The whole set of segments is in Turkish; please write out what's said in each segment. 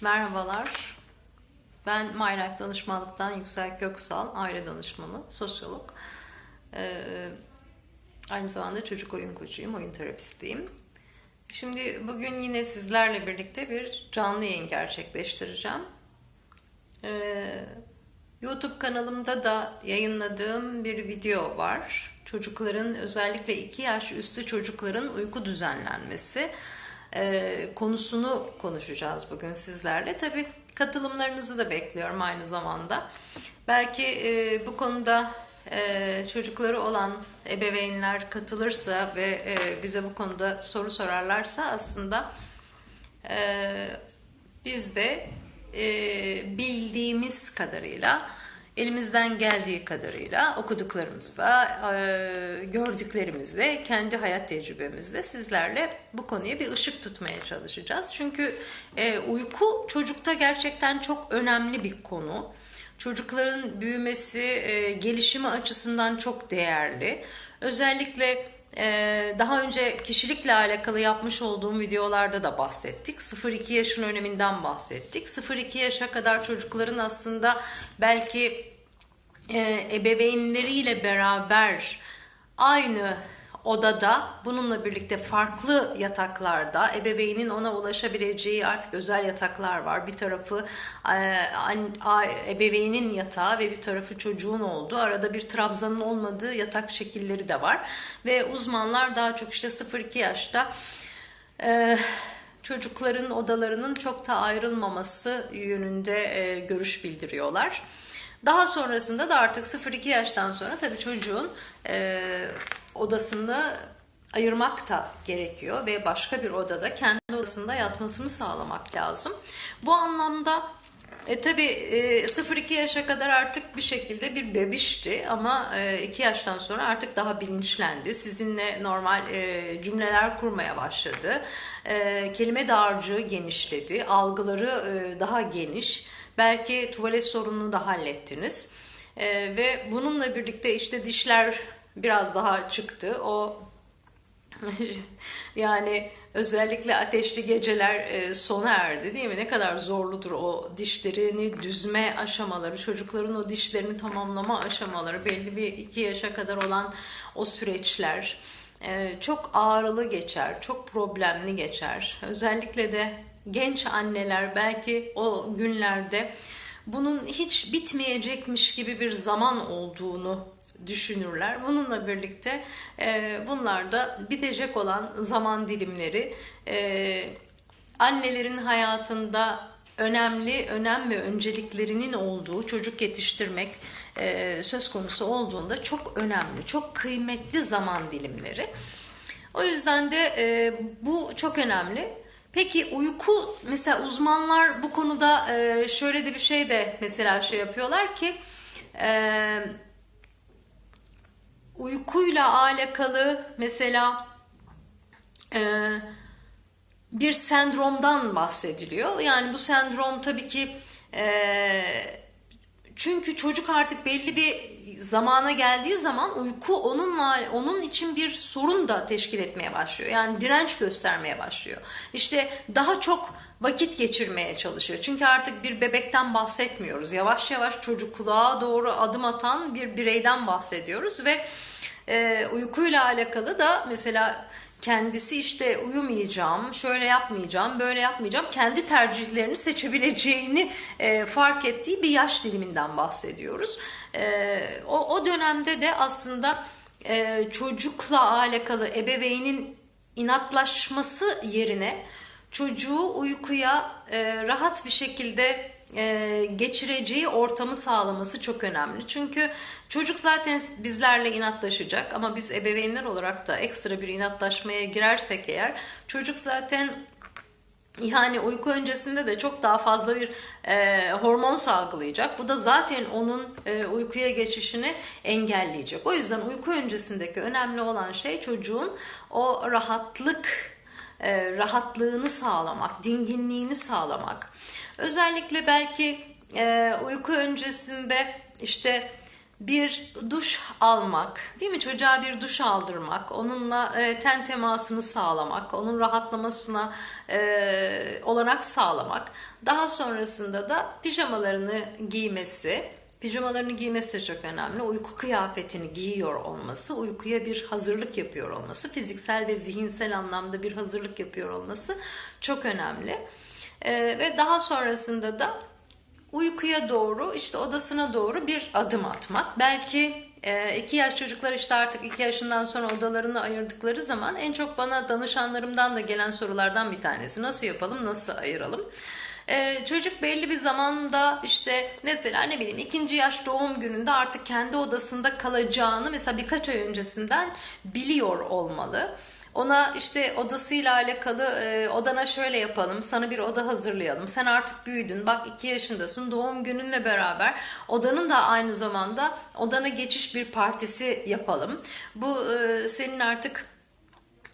Merhabalar. Ben MyLife Danışmanlık'tan Yüksel Köksal, aile danışmanı, sosyolog. Ee, aynı zamanda çocuk oyun koçuyum, oyun terapistiyim. Şimdi bugün yine sizlerle birlikte bir canlı yayın gerçekleştireceğim. Ee, YouTube kanalımda da yayınladığım bir video var. Çocukların özellikle 2 yaş üstü çocukların uyku düzenlenmesi e, konusunu konuşacağız bugün sizlerle. Tabii katılımlarınızı da bekliyorum aynı zamanda. Belki e, bu konuda e, çocukları olan ebeveynler katılırsa ve e, bize bu konuda soru sorarlarsa aslında e, biz de e, bildiğimiz kadarıyla elimizden geldiği kadarıyla okuduklarımızla, e, gördüklerimizle, kendi hayat tecrübemizle sizlerle bu konuya bir ışık tutmaya çalışacağız. Çünkü e, uyku çocukta gerçekten çok önemli bir konu. Çocukların büyümesi, e, gelişimi açısından çok değerli. Özellikle daha önce kişilikle alakalı yapmış olduğum videolarda da bahsettik. 0-2 yaşın öneminden bahsettik. 0-2 yaşa kadar çocukların aslında belki ebeveynleriyle beraber aynı odada bununla birlikte farklı yataklarda ebeveynin ona ulaşabileceği artık özel yataklar var. Bir tarafı ebeveynin yatağı ve bir tarafı çocuğun olduğu arada bir trabzanın olmadığı yatak şekilleri de var. Ve uzmanlar daha çok işte 0-2 yaşta çocukların odalarının çok da ayrılmaması yönünde görüş bildiriyorlar. Daha sonrasında da artık 0-2 yaştan sonra tabii çocuğun e, odasını ayırmak da gerekiyor ve başka bir odada kendi odasında yatmasını sağlamak lazım. Bu anlamda e, tabii e, 0-2 yaşa kadar artık bir şekilde bir bebişti ama e, 2 yaştan sonra artık daha bilinçlendi. Sizinle normal e, cümleler kurmaya başladı. E, kelime dağarcığı genişledi, algıları e, daha geniş. Belki tuvalet sorununu da hallettiniz. E, ve bununla birlikte işte dişler biraz daha çıktı. O yani özellikle ateşli geceler e, sona erdi değil mi? Ne kadar zorludur o dişlerini düzme aşamaları, çocukların o dişlerini tamamlama aşamaları, belli bir iki yaşa kadar olan o süreçler e, çok ağrılı geçer, çok problemli geçer. Özellikle de genç anneler belki o günlerde bunun hiç bitmeyecekmiş gibi bir zaman olduğunu düşünürler. Bununla birlikte e, bunlar da bitecek olan zaman dilimleri e, annelerin hayatında önemli önem ve önceliklerinin olduğu çocuk yetiştirmek e, söz konusu olduğunda çok önemli, çok kıymetli zaman dilimleri. O yüzden de e, bu çok önemli. Peki uyku mesela uzmanlar bu konuda e, şöyle de bir şey de mesela şey yapıyorlar ki e, uykuyla alakalı mesela e, bir sendromdan bahsediliyor. Yani bu sendrom tabii ki e, çünkü çocuk artık belli bir zamana geldiği zaman uyku onunla onun için bir sorun da teşkil etmeye başlıyor. Yani direnç göstermeye başlıyor. İşte daha çok vakit geçirmeye çalışıyor. Çünkü artık bir bebekten bahsetmiyoruz. Yavaş yavaş çocukluğa doğru adım atan bir bireyden bahsediyoruz ve e, uykuyla alakalı da mesela kendisi işte uyumayacağım, şöyle yapmayacağım, böyle yapmayacağım, kendi tercihlerini seçebileceğini e, fark ettiği bir yaş diliminden bahsediyoruz. E, o, o dönemde de aslında e, çocukla alakalı ebeveynin inatlaşması yerine çocuğu uykuya e, rahat bir şekilde e, geçireceği ortamı sağlaması çok önemli. Çünkü çocuk zaten bizlerle inatlaşacak ama biz ebeveynler olarak da ekstra bir inatlaşmaya girersek eğer çocuk zaten yani uyku öncesinde de çok daha fazla bir e, hormon salgılayacak. Bu da zaten onun e, uykuya geçişini engelleyecek. O yüzden uyku öncesindeki önemli olan şey çocuğun o rahatlık e, rahatlığını sağlamak, dinginliğini sağlamak. Özellikle belki e, uyku öncesinde işte bir duş almak, değil mi? Çocuğa bir duş aldırmak, onunla e, ten temasını sağlamak, onun rahatlamasına e, olanak sağlamak. Daha sonrasında da pijamalarını giymesi, pijamalarını giymesi de çok önemli. Uyku kıyafetini giyiyor olması, uykuya bir hazırlık yapıyor olması, fiziksel ve zihinsel anlamda bir hazırlık yapıyor olması çok önemli. E, ve daha sonrasında da uykuya doğru işte odasına doğru bir adım atmak. Belki e, iki yaş çocuklar işte artık iki yaşından sonra odalarını ayırdıkları zaman en çok bana danışanlarımdan da gelen sorulardan bir tanesi. Nasıl yapalım, nasıl ayıralım? Ee, çocuk belli bir zamanda işte mesela ne bileyim ikinci yaş doğum gününde artık kendi odasında kalacağını mesela birkaç ay öncesinden biliyor olmalı. Ona işte odasıyla alakalı e, odana şöyle yapalım, sana bir oda hazırlayalım. Sen artık büyüdün, bak iki yaşındasın, doğum gününle beraber odanın da aynı zamanda odana geçiş bir partisi yapalım. Bu e, senin artık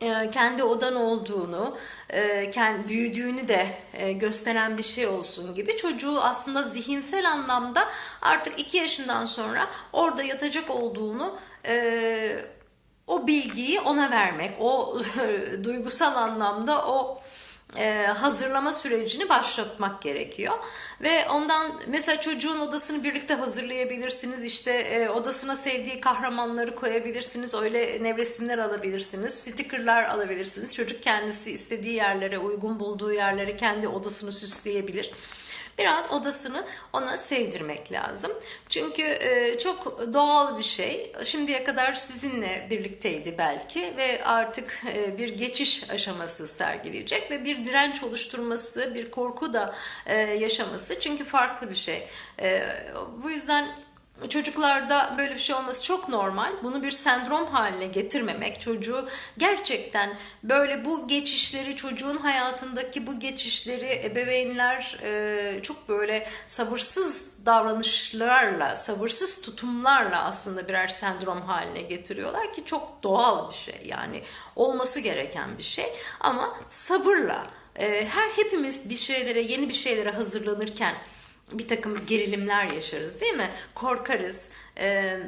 e, kendi odan olduğunu, e, kendi büyüdüğünü de e, gösteren bir şey olsun gibi çocuğu aslında zihinsel anlamda artık iki yaşından sonra orada yatacak olduğunu o bilgiyi ona vermek, o duygusal anlamda o e, hazırlama sürecini başlatmak gerekiyor. Ve ondan mesela çocuğun odasını birlikte hazırlayabilirsiniz. İşte e, odasına sevdiği kahramanları koyabilirsiniz. Öyle nevresimler alabilirsiniz. Stickerlar alabilirsiniz. Çocuk kendisi istediği yerlere, uygun bulduğu yerlere kendi odasını süsleyebilir biraz odasını ona sevdirmek lazım. Çünkü e, çok doğal bir şey. Şimdiye kadar sizinle birlikteydi belki ve artık e, bir geçiş aşaması sergileyecek ve bir direnç oluşturması, bir korku da e, yaşaması. Çünkü farklı bir şey. Bu yüzden Çocuklarda böyle bir şey olması çok normal. Bunu bir sendrom haline getirmemek, çocuğu gerçekten böyle bu geçişleri, çocuğun hayatındaki bu geçişleri ebeveynler e, çok böyle sabırsız davranışlarla, sabırsız tutumlarla aslında birer sendrom haline getiriyorlar ki çok doğal bir şey. Yani olması gereken bir şey ama sabırla e, her hepimiz bir şeylere, yeni bir şeylere hazırlanırken bir takım gerilimler yaşarız değil mi? Korkarız. Ee,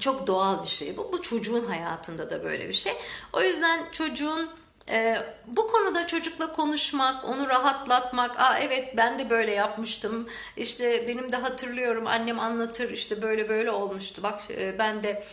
çok doğal bir şey bu. Bu çocuğun hayatında da böyle bir şey. O yüzden çocuğun e, bu konuda çocukla konuşmak, onu rahatlatmak, aa evet ben de böyle yapmıştım, işte benim de hatırlıyorum annem anlatır işte böyle böyle olmuştu, bak e, ben de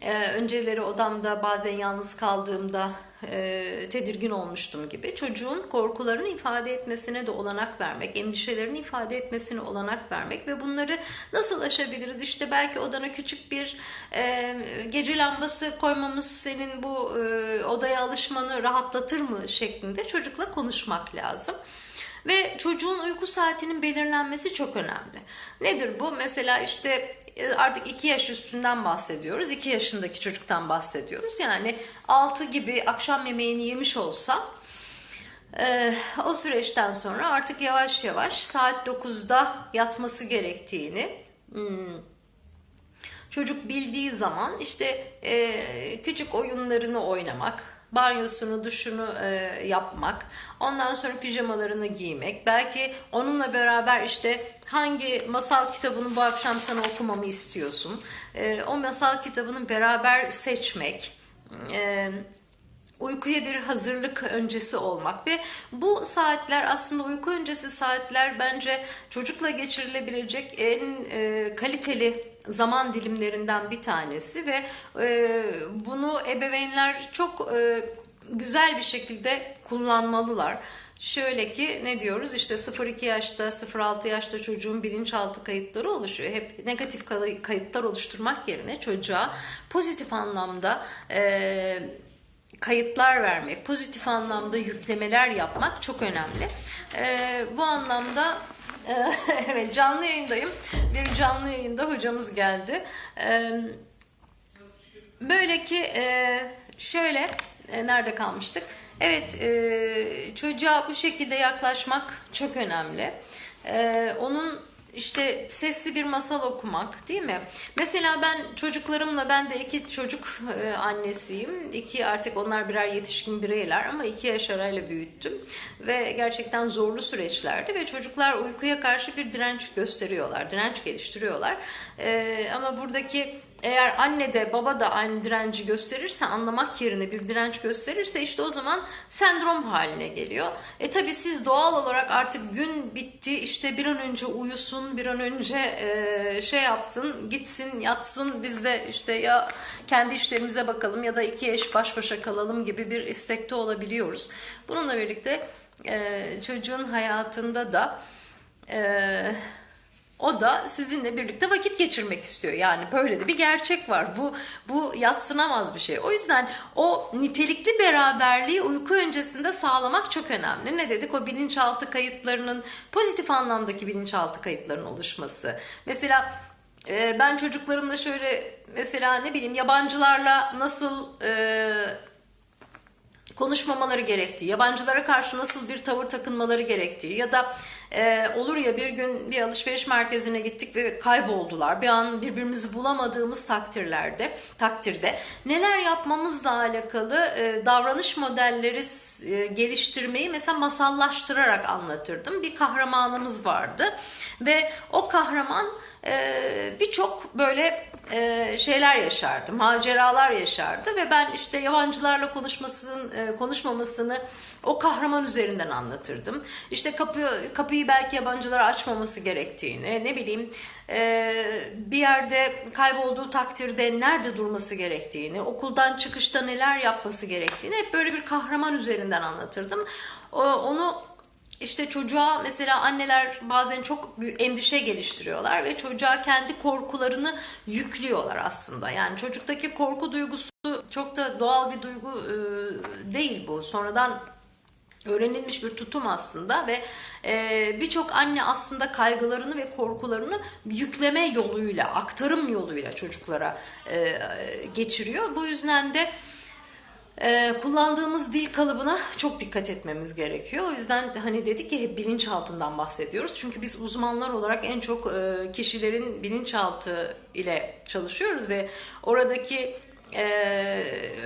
e, önceleri odamda bazen yalnız kaldığımda e, tedirgin olmuştum gibi çocuğun korkularını ifade etmesine de olanak vermek, endişelerini ifade etmesine olanak vermek ve bunları nasıl aşabiliriz? İşte belki odana küçük bir e, gece lambası koymamız senin bu e, odaya alışmanı rahatlatır mı şeklinde çocukla konuşmak lazım. Ve çocuğun uyku saatinin belirlenmesi çok önemli. Nedir bu? Mesela işte artık 2 yaş üstünden bahsediyoruz. 2 yaşındaki çocuktan bahsediyoruz. Yani 6 gibi akşam yemeğini yemiş olsa e, o süreçten sonra artık yavaş yavaş saat 9'da yatması gerektiğini hmm, çocuk bildiği zaman işte e, küçük oyunlarını oynamak, banyosunu, duşunu e, yapmak, ondan sonra pijamalarını giymek, belki onunla beraber işte hangi masal kitabını bu akşam sana okumamı istiyorsun, e, o masal kitabını beraber seçmek, e, uykuya bir hazırlık öncesi olmak. Ve bu saatler aslında uyku öncesi saatler bence çocukla geçirilebilecek en e, kaliteli zaman dilimlerinden bir tanesi ve e, bunu ebeveynler çok e, güzel bir şekilde kullanmalılar. Şöyle ki ne diyoruz işte 0-2 yaşta 0-6 yaşta çocuğun bilinçaltı kayıtları oluşuyor. Hep negatif kayıtlar oluşturmak yerine çocuğa pozitif anlamda e, kayıtlar vermek, pozitif anlamda yüklemeler yapmak çok önemli. E, bu anlamda evet canlı yayındayım. Bir canlı yayında hocamız geldi. E, böyle ki e, şöyle e, nerede kalmıştık? Evet e, çocuğa bu şekilde yaklaşmak çok önemli. E, onun işte sesli bir masal okumak değil mi? Mesela ben çocuklarımla ben de iki çocuk e, annesiyim. İki artık onlar birer yetişkin bireyler ama iki yaş arayla büyüttüm. Ve gerçekten zorlu süreçlerdi ve çocuklar uykuya karşı bir direnç gösteriyorlar, direnç geliştiriyorlar. E, ama buradaki eğer anne de baba da aynı direnci gösterirse anlamak yerine bir direnç gösterirse işte o zaman sendrom haline geliyor. E tabi siz doğal olarak artık gün bitti işte bir an önce uyusun bir an önce e, şey yapsın gitsin yatsın biz de işte ya kendi işlerimize bakalım ya da iki eş baş başa kalalım gibi bir istekte olabiliyoruz. Bununla birlikte e, çocuğun hayatında da e, o da sizinle birlikte vakit geçirmek istiyor. Yani böyle de bir gerçek var. Bu bu yassınamaz bir şey. O yüzden o nitelikli beraberliği uyku öncesinde sağlamak çok önemli. Ne dedik? O bilinçaltı kayıtlarının pozitif anlamdaki bilinçaltı kayıtlarının oluşması. Mesela e, ben çocuklarımla şöyle mesela ne bileyim yabancılarla nasıl e, konuşmamaları gerektiği, yabancılara karşı nasıl bir tavır takınmaları gerektiği ya da e, olur ya bir gün bir alışveriş merkezine gittik ve kayboldular. Bir an birbirimizi bulamadığımız takdirlerde, takdirde neler yapmamızla alakalı e, davranış modelleri e, geliştirmeyi mesela masallaştırarak anlatırdım. Bir kahramanımız vardı ve o kahraman e, birçok böyle e, şeyler yaşardı, maceralar yaşardı ve ben işte yabancılarla konuşmasının e, konuşmamasını o kahraman üzerinden anlatırdım. İşte kapı kapıyı belki yabancılara açmaması gerektiğini, ne bileyim e, bir yerde kaybolduğu takdirde nerede durması gerektiğini, okuldan çıkışta neler yapması gerektiğini hep böyle bir kahraman üzerinden anlatırdım. O, onu işte çocuğa mesela anneler bazen çok endişe geliştiriyorlar ve çocuğa kendi korkularını yüklüyorlar aslında. Yani çocuktaki korku duygusu çok da doğal bir duygu e, değil bu. Sonradan öğrenilmiş bir tutum aslında ve e, birçok anne aslında kaygılarını ve korkularını yükleme yoluyla, aktarım yoluyla çocuklara e, geçiriyor. Bu yüzden de ee, kullandığımız dil kalıbına çok dikkat etmemiz gerekiyor. O yüzden hani dedik ki hep bilinçaltından bahsediyoruz. Çünkü biz uzmanlar olarak en çok e, kişilerin bilinçaltı ile çalışıyoruz ve oradaki e,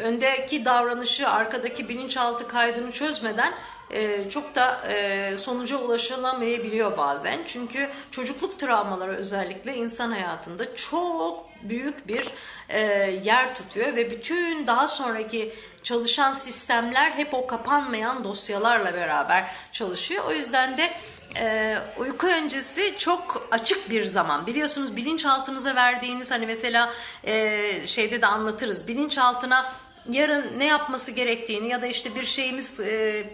öndeki davranışı, arkadaki bilinçaltı kaydını çözmeden e, çok da e, sonuca ulaşılamayabiliyor bazen. Çünkü çocukluk travmaları özellikle insan hayatında çok büyük bir e, yer tutuyor ve bütün daha sonraki çalışan sistemler hep o kapanmayan dosyalarla beraber çalışıyor. O yüzden de e, uyku öncesi çok açık bir zaman. Biliyorsunuz bilinçaltınıza verdiğiniz hani mesela e, şeyde de anlatırız. Bilinçaltına yarın ne yapması gerektiğini ya da işte bir şeyimiz e,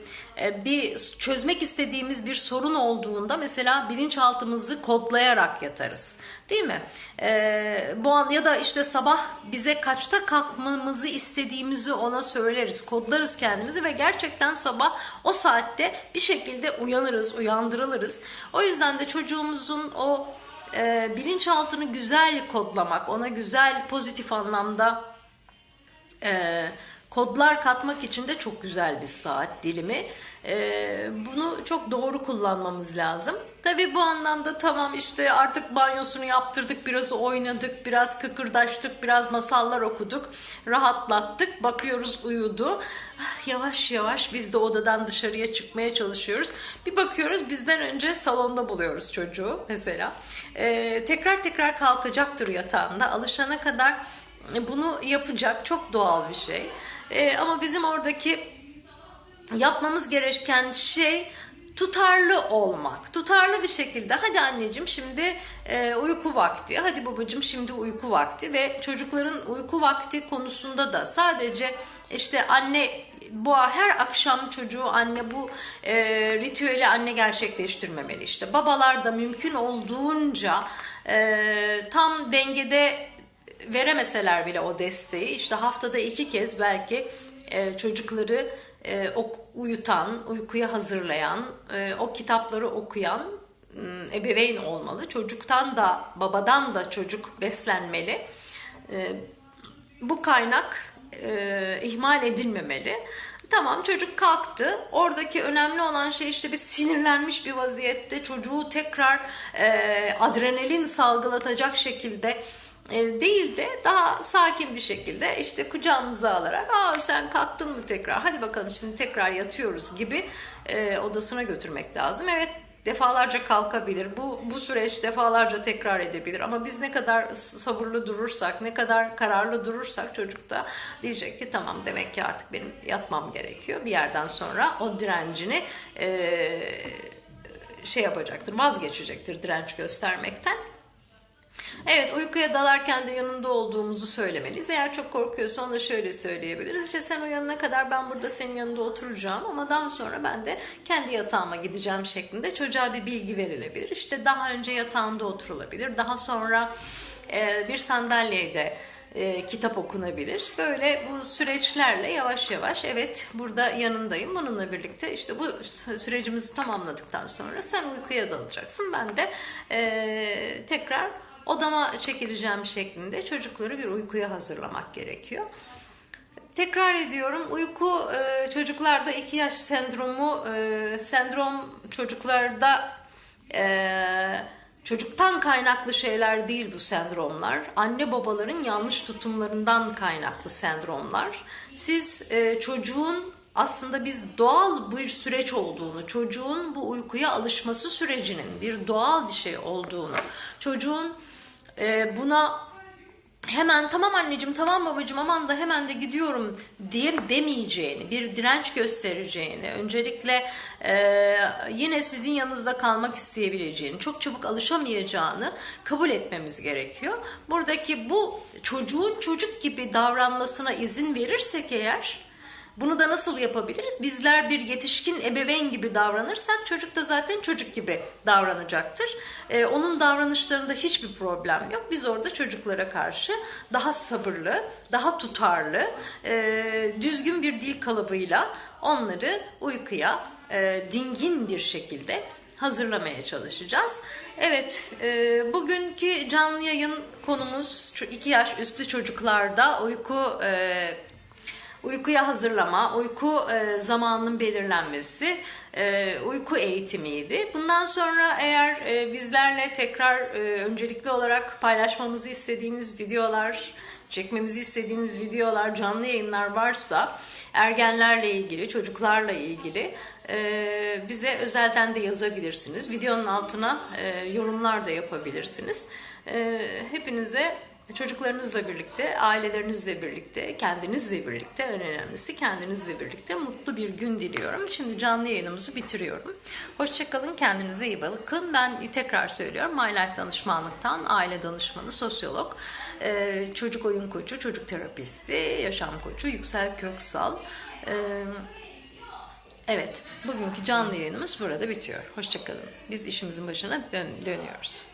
bir çözmek istediğimiz bir sorun olduğunda mesela bilinçaltımızı kodlayarak yatarız. Değil mi? E, bu an ya da işte sabah bize kaçta kalkmamızı istediğimizi ona söyleriz, kodlarız kendimizi ve gerçekten sabah o saatte bir şekilde uyanırız, uyandırılırız. O yüzden de çocuğumuzun o e, bilinçaltını güzel kodlamak, ona güzel pozitif anlamda e, kodlar katmak için de çok güzel bir saat dilimi. E, bunu çok doğru kullanmamız lazım. Tabi bu anlamda tamam işte artık banyosunu yaptırdık, biraz oynadık, biraz kıkırdaştık, biraz masallar okuduk, rahatlattık, bakıyoruz uyudu. Yavaş yavaş biz de odadan dışarıya çıkmaya çalışıyoruz. Bir bakıyoruz bizden önce salonda buluyoruz çocuğu mesela. E, tekrar tekrar kalkacaktır yatağında. Alışana kadar bunu yapacak çok doğal bir şey. E, ama bizim oradaki yapmamız gereken şey tutarlı olmak. Tutarlı bir şekilde hadi anneciğim şimdi e, uyku vakti, hadi babacığım şimdi uyku vakti ve çocukların uyku vakti konusunda da sadece işte anne bu her akşam çocuğu anne bu e, ritüeli anne gerçekleştirmemeli işte. Babalar da mümkün olduğunca e, tam dengede veremeseler bile o desteği işte haftada iki kez belki e, çocukları e, uyutan, uykuya hazırlayan, e, o kitapları okuyan e, ebeveyn olmalı. Çocuktan da babadan da çocuk beslenmeli. E, bu kaynak e, ihmal edilmemeli. Tamam çocuk kalktı. Oradaki önemli olan şey işte bir sinirlenmiş bir vaziyette çocuğu tekrar e, adrenalin salgılatacak şekilde değil de daha sakin bir şekilde işte kucağımıza alarak aa sen kalktın mı tekrar hadi bakalım şimdi tekrar yatıyoruz gibi e, odasına götürmek lazım. Evet defalarca kalkabilir. Bu bu süreç defalarca tekrar edebilir ama biz ne kadar sabırlı durursak, ne kadar kararlı durursak çocuk da diyecek ki tamam demek ki artık benim yatmam gerekiyor. Bir yerden sonra o direncini e, şey yapacaktır, vazgeçecektir direnç göstermekten. Evet uykuya dalarken de yanında olduğumuzu söylemeliyiz. Eğer çok korkuyorsa onu da şöyle söyleyebiliriz. İşte sen uyanana kadar ben burada senin yanında oturacağım ama daha sonra ben de kendi yatağıma gideceğim şeklinde çocuğa bir bilgi verilebilir. İşte daha önce yatağında oturulabilir. Daha sonra e, bir sandalyede e, kitap okunabilir. Böyle bu süreçlerle yavaş yavaş evet burada yanındayım. Bununla birlikte işte bu sürecimizi tamamladıktan sonra sen uykuya dalacaksın. Ben de e, tekrar odama çekileceğim şeklinde çocukları bir uykuya hazırlamak gerekiyor. Tekrar ediyorum uyku e, çocuklarda iki yaş sendromu e, sendrom çocuklarda e, çocuktan kaynaklı şeyler değil bu sendromlar. Anne babaların yanlış tutumlarından kaynaklı sendromlar. Siz çocuğun aslında biz doğal bir süreç olduğunu, çocuğun bu uykuya alışması sürecinin bir doğal bir şey olduğunu, çocuğun e, buna hemen tamam anneciğim tamam babacığım aman da hemen de gidiyorum diye demeyeceğini, bir direnç göstereceğini, öncelikle e, yine sizin yanınızda kalmak isteyebileceğini, çok çabuk alışamayacağını kabul etmemiz gerekiyor. Buradaki bu çocuğun çocuk gibi davranmasına izin verirsek eğer bunu da nasıl yapabiliriz? Bizler bir yetişkin ebeveyn gibi davranırsak çocuk da zaten çocuk gibi davranacaktır. Ee, onun davranışlarında hiçbir problem yok. Biz orada çocuklara karşı daha sabırlı, daha tutarlı, e, düzgün bir dil kalıbıyla onları uykuya e, dingin bir şekilde hazırlamaya çalışacağız. Evet, e, bugünkü canlı yayın konumuz 2 yaş üstü çocuklarda uyku e, uykuya hazırlama, uyku e, zamanının belirlenmesi, e, uyku eğitimiydi. Bundan sonra eğer e, bizlerle tekrar e, öncelikli olarak paylaşmamızı istediğiniz videolar, çekmemizi istediğiniz videolar, canlı yayınlar varsa ergenlerle ilgili, çocuklarla ilgili e, bize özelden de yazabilirsiniz. Videonun altına e, yorumlar da yapabilirsiniz. E, hepinize çocuklarınızla birlikte, ailelerinizle birlikte, kendinizle birlikte, en önemlisi kendinizle birlikte mutlu bir gün diliyorum. Şimdi canlı yayınımızı bitiriyorum. Hoşçakalın, kendinize iyi bakın. Ben tekrar söylüyorum, My Life danışmanlıktan aile danışmanı, sosyolog, e, çocuk oyun koçu, çocuk terapisti, yaşam koçu, Yüksel Köksal. E, evet, bugünkü canlı yayınımız burada bitiyor. Hoşçakalın. Biz işimizin başına dön dönüyoruz.